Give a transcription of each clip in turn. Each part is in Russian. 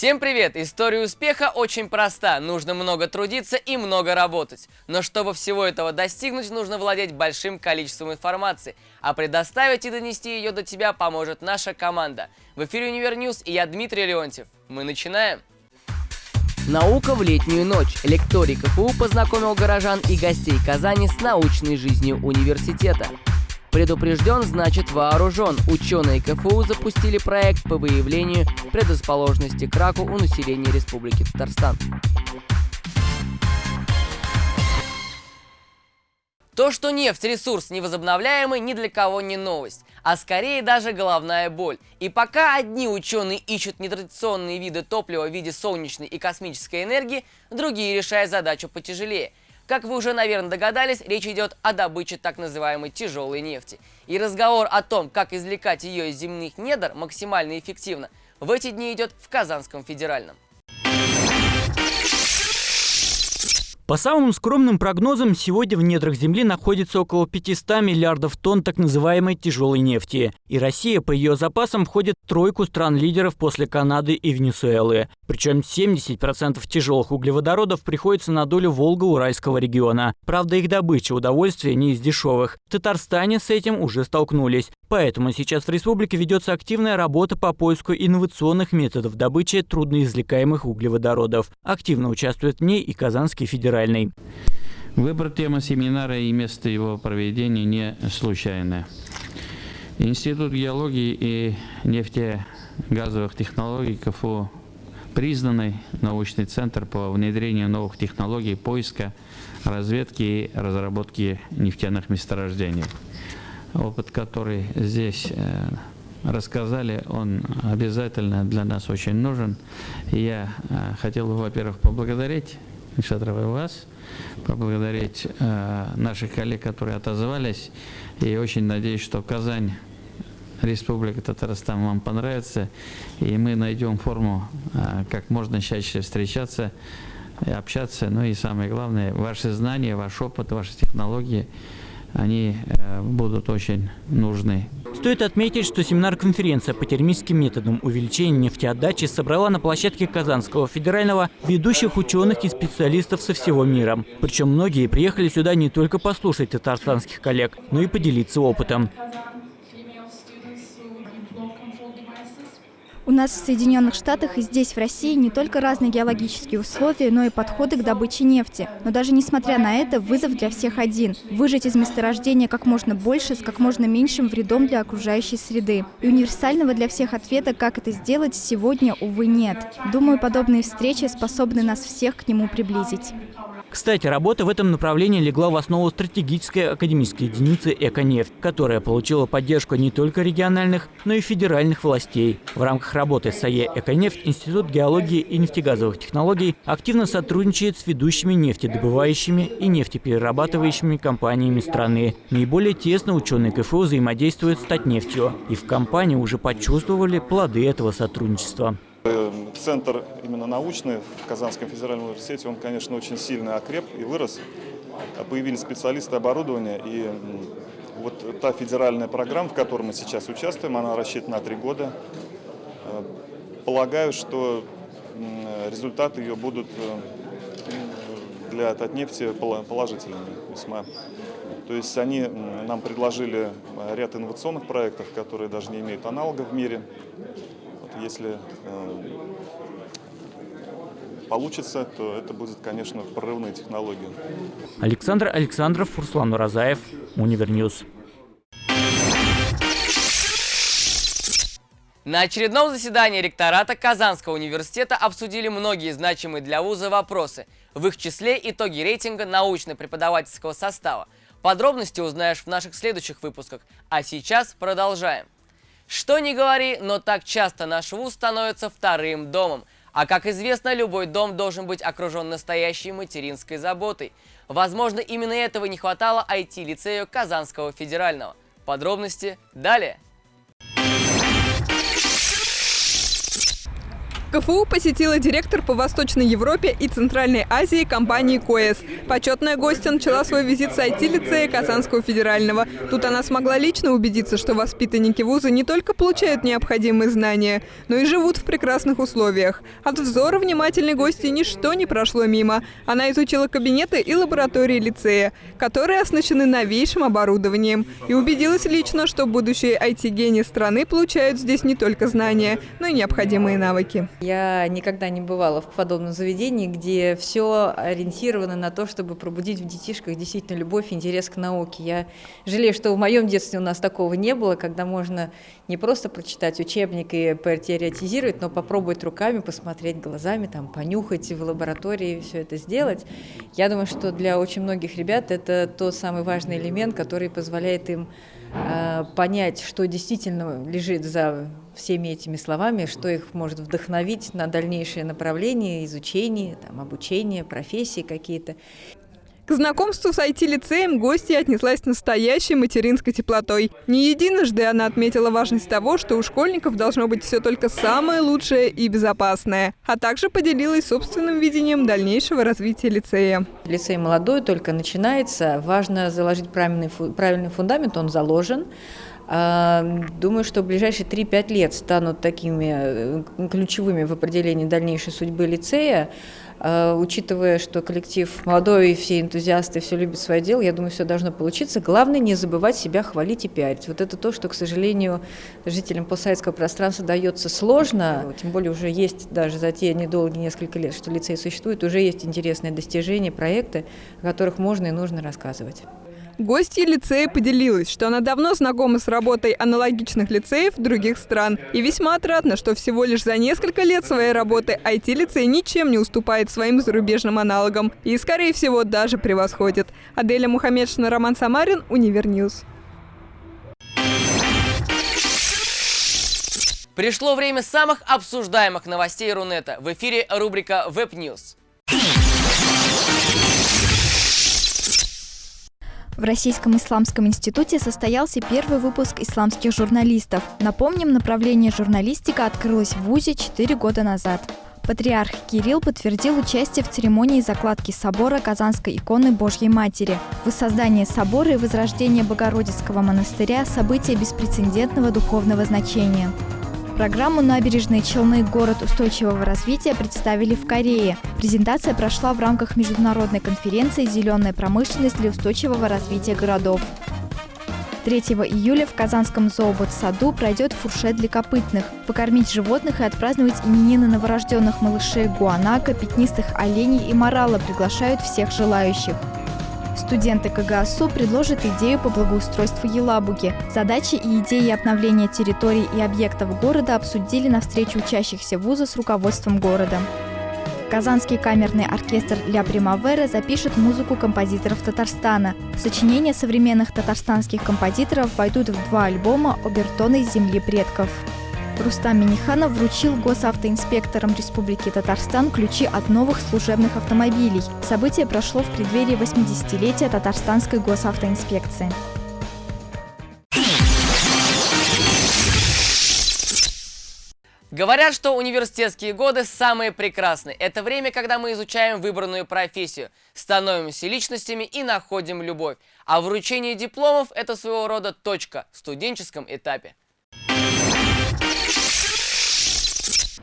Всем привет! История успеха очень проста. Нужно много трудиться и много работать. Но чтобы всего этого достигнуть, нужно владеть большим количеством информации. А предоставить и донести ее до тебя поможет наша команда. В эфире Univer News и я Дмитрий Леонтьев. Мы начинаем! Наука в летнюю ночь. Лекторий КФУ познакомил горожан и гостей Казани с научной жизнью университета. Предупрежден, значит вооружен. Ученые КФУ запустили проект по выявлению предрасположенности к раку у населения Республики Татарстан. То, что нефть – ресурс невозобновляемый, ни для кого не новость, а скорее даже головная боль. И пока одни ученые ищут нетрадиционные виды топлива в виде солнечной и космической энергии, другие решают задачу потяжелее – как вы уже, наверное, догадались, речь идет о добыче так называемой тяжелой нефти. И разговор о том, как извлекать ее из земных недр максимально эффективно, в эти дни идет в Казанском федеральном. По самым скромным прогнозам, сегодня в недрах Земли находится около 500 миллиардов тонн так называемой тяжелой нефти. И Россия по ее запасам входит в тройку стран-лидеров после Канады и Венесуэлы. Причем 70% тяжелых углеводородов приходится на долю Волго-Уральского региона. Правда, их добыча удовольствия не из дешевых. В Татарстане с этим уже столкнулись. Поэтому сейчас в республике ведется активная работа по поиску инновационных методов добычи трудноизвлекаемых углеводородов. Активно участвует в ней и Казанский федеральный. Выбор темы семинара и место его проведения не случайно. Институт геологии и нефтегазовых технологий КФУ признанный научный центр по внедрению новых технологий поиска, разведки и разработки нефтяных месторождений опыт, который здесь э, рассказали, он обязательно для нас очень нужен. Я э, хотел бы, во-первых, поблагодарить Шатрова вас, поблагодарить э, наших коллег, которые отозвались, и очень надеюсь, что Казань Республика Татарстан вам понравится, и мы найдем форму, как можно чаще встречаться, и общаться, ну и самое главное, ваши знания, ваш опыт, ваши технологии – они э, будут очень нужны. Стоит отметить, что семинар-конференция по термическим методам увеличения нефтеотдачи собрала на площадке Казанского федерального ведущих ученых и специалистов со всего мира. Причем многие приехали сюда не только послушать татарстанских коллег, но и поделиться опытом. У нас в Соединенных Штатах и здесь, в России, не только разные геологические условия, но и подходы к добыче нефти. Но даже несмотря на это, вызов для всех один – выжать из месторождения как можно больше с как можно меньшим вредом для окружающей среды. И универсального для всех ответа, как это сделать, сегодня, увы, нет. Думаю, подобные встречи способны нас всех к нему приблизить. Кстати, работа в этом направлении легла в основу стратегической академической единицы «Эконефть», которая получила поддержку не только региональных, но и федеральных властей. В рамках работы САЕ «Эконефть» Институт геологии и нефтегазовых технологий активно сотрудничает с ведущими нефтедобывающими и нефтеперерабатывающими компаниями страны. Наиболее тесно ученые КФУ взаимодействуют с Татнефтью, и в компании уже почувствовали плоды этого сотрудничества. Центр именно научный в Казанском федеральном университете, он, конечно, очень сильно окреп и вырос. Появились специалисты оборудования, и вот та федеральная программа, в которой мы сейчас участвуем, она рассчитана на три года. Э, полагаю, что результаты ее будут э, для Татнефти положительными весьма. То есть они нам предложили ряд инновационных проектов, которые даже не имеют аналогов в мире если э, получится, то это будет, конечно, прорывная технология. Александр Александров, Руслан Уразаев, Univer News. На очередном заседании ректората Казанского университета обсудили многие значимые для вуза вопросы, в их числе итоги рейтинга научно-преподавательского состава. Подробности узнаешь в наших следующих выпусках, а сейчас продолжаем. Что ни говори, но так часто наш вуз становится вторым домом. А как известно, любой дом должен быть окружен настоящей материнской заботой. Возможно, именно этого не хватало IT-лицею Казанского федерального. Подробности далее. КФУ посетила директор по Восточной Европе и Центральной Азии компании КОЭС. Почетная гостья начала свой визит с IT-лицея Казанского федерального. Тут она смогла лично убедиться, что воспитанники вуза не только получают необходимые знания, но и живут в прекрасных условиях. От взора внимательной гости ничто не прошло мимо. Она изучила кабинеты и лаборатории лицея, которые оснащены новейшим оборудованием. И убедилась лично, что будущие IT-гении страны получают здесь не только знания, но и необходимые навыки. Я никогда не бывала в подобном заведении, где все ориентировано на то, чтобы пробудить в детишках действительно любовь и интерес к науке. Я жалею, что в моем детстве у нас такого не было, когда можно не просто прочитать учебник и теоретизировать, но попробовать руками, посмотреть глазами, там, понюхать в лаборатории все это сделать. Я думаю, что для очень многих ребят это тот самый важный элемент, который позволяет им э, понять, что действительно лежит за всеми этими словами, что их может вдохновить на дальнейшее направление изучения, там, обучения, профессии какие-то. К знакомству с IT-лицеем гостья отнеслась настоящей материнской теплотой. Не единожды она отметила важность того, что у школьников должно быть все только самое лучшее и безопасное, а также поделилась собственным видением дальнейшего развития лицея. Лицей молодой, только начинается. Важно заложить правильный, правильный фундамент, он заложен. А, думаю, что ближайшие 3-5 лет станут такими э, ключевыми в определении дальнейшей судьбы лицея. А, учитывая, что коллектив молодой, и все энтузиасты, все любят свое дело, я думаю, все должно получиться. Главное не забывать себя хвалить и пиарить. Вот это то, что, к сожалению, жителям постсоветского пространства дается сложно. Тем более уже есть даже за те недолгие несколько лет, что лицей существует, уже есть интересные достижения, проекты, о которых можно и нужно рассказывать. Гостья лицея поделилась, что она давно знакома с работой аналогичных лицеев других стран. И весьма отрадно, что всего лишь за несколько лет своей работы IT-лицей ничем не уступает своим зарубежным аналогам. И, скорее всего, даже превосходит. Аделя Мухаммедшина, Роман Самарин, Univer News. Пришло время самых обсуждаемых новостей Рунета. В эфире рубрика News. В Российском исламском институте состоялся первый выпуск исламских журналистов. Напомним, направление журналистика открылось в ВУЗе 4 года назад. Патриарх Кирилл подтвердил участие в церемонии закладки собора Казанской иконы Божьей Матери. Воссоздание собора и возрождение Богородицкого монастыря – события беспрецедентного духовного значения. Программу «Набережные Челны. Город устойчивого развития» представили в Корее. Презентация прошла в рамках международной конференции «Зеленая промышленность для устойчивого развития городов». 3 июля в Казанском зообот-саду пройдет фуршет для копытных. Покормить животных и отпраздновать именины новорожденных малышей гуанака, пятнистых оленей и морала приглашают всех желающих. Студенты КГАСУ предложат идею по благоустройству Елабуги. Задачи и идеи обновления территорий и объектов города обсудили на встрече учащихся вуза с руководством города. Казанский камерный оркестр «Ля Примавера» запишет музыку композиторов Татарстана. Сочинения современных татарстанских композиторов войдут в два альбома «Обертоны земли предков». Рустам Миниханов вручил госавтоинспекторам Республики Татарстан ключи от новых служебных автомобилей. Событие прошло в преддверии 80-летия Татарстанской госавтоинспекции. Говорят, что университетские годы самые прекрасные. Это время, когда мы изучаем выбранную профессию, становимся личностями и находим любовь. А вручение дипломов – это своего рода точка в студенческом этапе.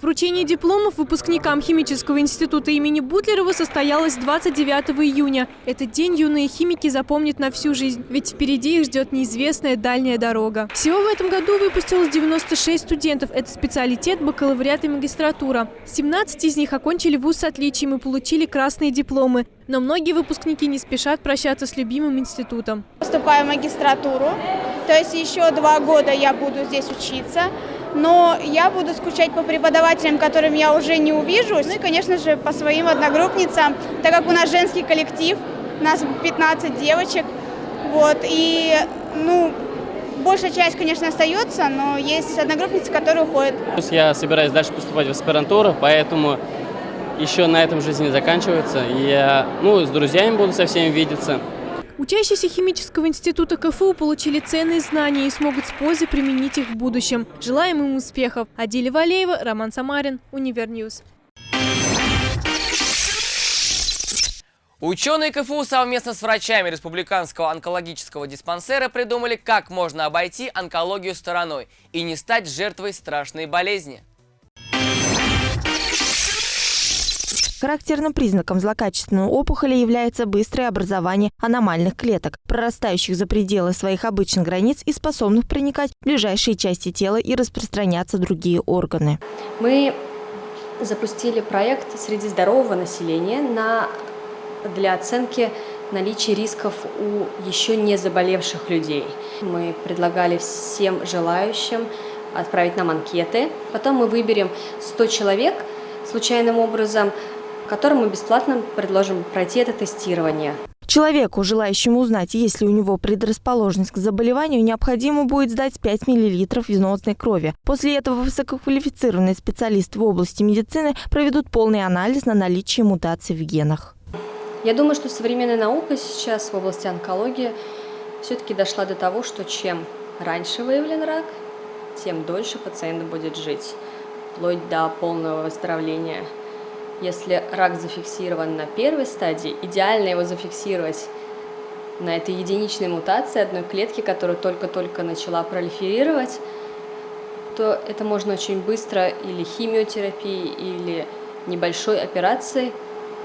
Вручение дипломов выпускникам Химического института имени Бутлерова состоялось 29 июня. Этот день юные химики запомнят на всю жизнь, ведь впереди их ждет неизвестная дальняя дорога. Всего в этом году выпустилось 96 студентов. Это специалитет, бакалавриат и магистратура. 17 из них окончили вуз с отличием и получили красные дипломы. Но многие выпускники не спешат прощаться с любимым институтом. Поступаю в магистратуру, то есть еще два года я буду здесь учиться но я буду скучать по преподавателям, которым я уже не увижу, ну и, конечно же, по своим одногруппницам, так как у нас женский коллектив, у нас 15 девочек, вот, и, ну, большая часть, конечно, остается, но есть одногруппницы, которые уходят. Я собираюсь дальше поступать в аспирантуру, поэтому еще на этом жизнь не заканчивается. Я, ну, с друзьями буду со всеми видеться. Учащиеся химического института КФУ получили ценные знания и смогут с пользой применить их в будущем. Желаем им успехов. Адиля Валеева, Роман Самарин, Univer News. Ученые КФУ совместно с врачами Республиканского онкологического диспансера придумали, как можно обойти онкологию стороной и не стать жертвой страшной болезни. Характерным признаком злокачественной опухоли является быстрое образование аномальных клеток, прорастающих за пределы своих обычных границ и способных проникать в ближайшие части тела и распространяться в другие органы. Мы запустили проект среди здорового населения на, для оценки наличия рисков у еще не заболевших людей. Мы предлагали всем желающим отправить нам анкеты. Потом мы выберем 100 человек случайным образом, которым мы бесплатно предложим пройти это тестирование. Человеку, желающему узнать, есть ли у него предрасположенность к заболеванию, необходимо будет сдать 5 мл венозной крови. После этого высококвалифицированные специалисты в области медицины проведут полный анализ на наличие мутаций в генах. Я думаю, что современная наука сейчас в области онкологии все-таки дошла до того, что чем раньше выявлен рак, тем дольше пациент будет жить, вплоть до полного выздоровления. Если рак зафиксирован на первой стадии, идеально его зафиксировать на этой единичной мутации одной клетки, которая только-только начала пролиферировать, то это можно очень быстро или химиотерапией, или небольшой операцией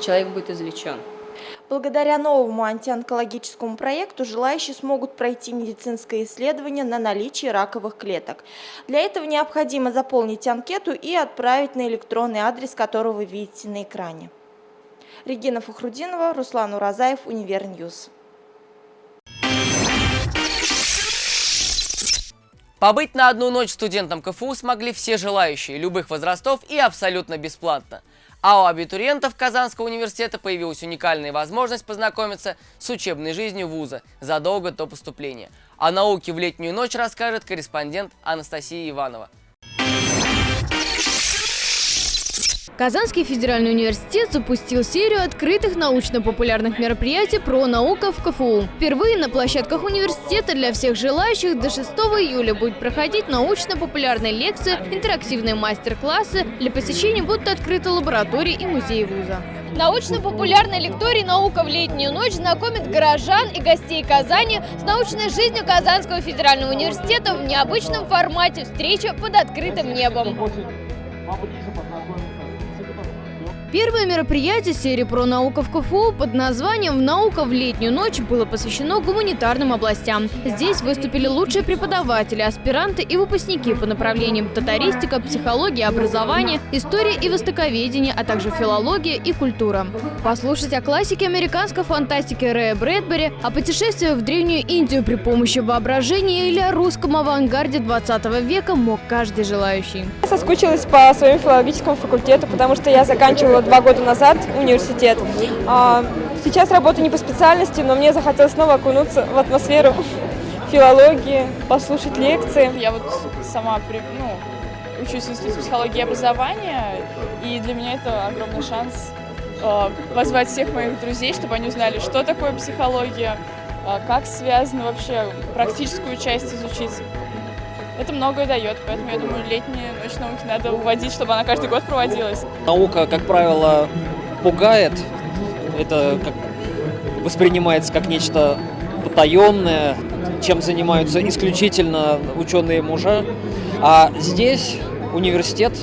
человек будет излечен. Благодаря новому антионкологическому проекту желающие смогут пройти медицинское исследование на наличие раковых клеток. Для этого необходимо заполнить анкету и отправить на электронный адрес, который вы видите на экране. Регина Фахрудинова, Руслан Уразаев, Univer News. Побыть на одну ночь студентам КФУ смогли все желающие, любых возрастов и абсолютно бесплатно. А у абитуриентов Казанского университета появилась уникальная возможность познакомиться с учебной жизнью вуза задолго до поступления. О науке в летнюю ночь расскажет корреспондент Анастасия Иванова. Казанский федеральный университет запустил серию открытых научно-популярных мероприятий про науку в КФУ. Впервые на площадках университета для всех желающих до 6 июля будет проходить научно-популярные лекции, интерактивные мастер-классы. Для посещения будут открыты лаборатории и музеи вуза. Научно-популярный лекторий «Наука в летнюю ночь» знакомит горожан и гостей Казани с научной жизнью Казанского федерального университета в необычном формате встречи под открытым небом. Первое мероприятие серии про науку в КФУ под названием «Наука в летнюю ночь» было посвящено гуманитарным областям. Здесь выступили лучшие преподаватели, аспиранты и выпускники по направлениям татаристика, психология, образование, история и востоковедение, а также филология и культура. Послушать о классике американской фантастики Рэя Брэдбери, о путешествии в Древнюю Индию при помощи воображения или о русском авангарде 20 века мог каждый желающий. Соскучилась по своему филологическому факультету, потому что я заканчивала два года назад университет. А, сейчас работаю не по специальности, но мне захотелось снова окунуться в атмосферу филологии, послушать лекции. Я вот сама ну, учусь в Институте психологии и образования, и для меня это огромный шанс э, позвать всех моих друзей, чтобы они узнали, что такое психология, э, как связано вообще практическую часть изучить. Это многое дает, поэтому я думаю, летняя ночь науки надо уводить, чтобы она каждый год проводилась. Наука, как правило, пугает. Это как воспринимается как нечто потаенное, чем занимаются исключительно ученые мужа. А здесь университет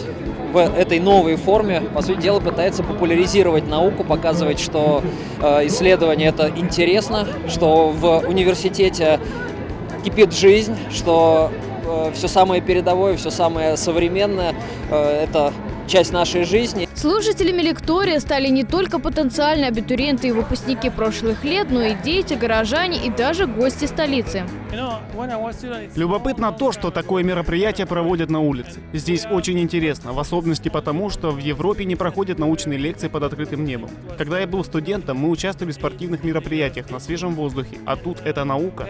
в этой новой форме, по сути дела, пытается популяризировать науку, показывать, что э, исследование это интересно, что в университете кипит жизнь, что все самое передовое, все самое современное. Э, это часть нашей жизни. Слушателями лектория стали не только потенциальные абитуриенты и выпускники прошлых лет, но и дети, горожане и даже гости столицы. Любопытно то, что такое мероприятие проводят на улице. Здесь очень интересно, в особенности потому, что в Европе не проходят научные лекции под открытым небом. Когда я был студентом, мы участвовали в спортивных мероприятиях на свежем воздухе, а тут это наука.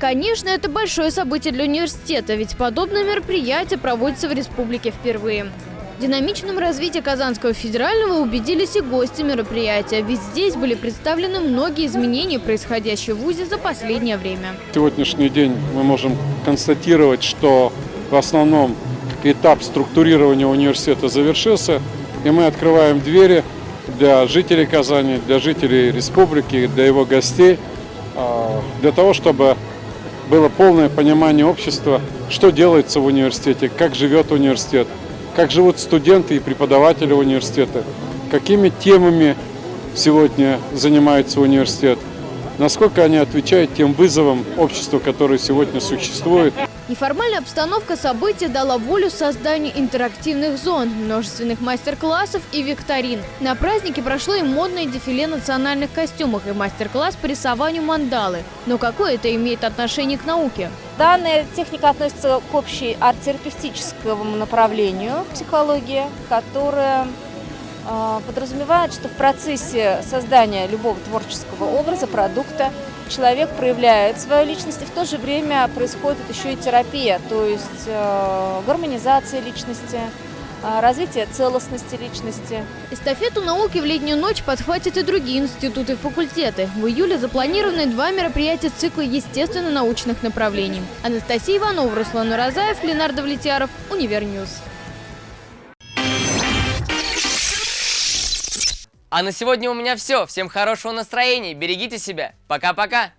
Конечно, это большое событие для университета, ведь подобное мероприятие проводится в республике впервые. В динамичном развитии Казанского федерального убедились и гости мероприятия, ведь здесь были представлены многие изменения, происходящие в ВУЗе за последнее время. Сегодняшний день мы можем констатировать, что в основном этап структурирования университета завершился, и мы открываем двери для жителей Казани, для жителей республики, для его гостей, а, для того, чтобы было полное понимание общества, что делается в университете, как живет университет, как живут студенты и преподаватели университета, какими темами сегодня занимается университет, насколько они отвечают тем вызовам общества, которые сегодня существуют. Неформальная обстановка события дала волю созданию интерактивных зон, множественных мастер-классов и викторин. На празднике прошло и модное дефиле национальных костюмах и мастер-класс по рисованию мандалы. Но какое это имеет отношение к науке? Данная техника относится к общей арт-терапевтическому направлению психологии, которая подразумевает, что в процессе создания любого творческого образа, продукта, человек проявляет свою личность, и в то же время происходит еще и терапия, то есть э, гармонизация личности, развитие целостности личности. Эстафету науки в летнюю ночь подхватят и другие институты и факультеты. В июле запланированы два мероприятия цикла естественно-научных направлений. Анастасия Иванова, Руслан Уразаев, Ленардо Влетьяров, Univer News. А на сегодня у меня все. Всем хорошего настроения, берегите себя. Пока-пока.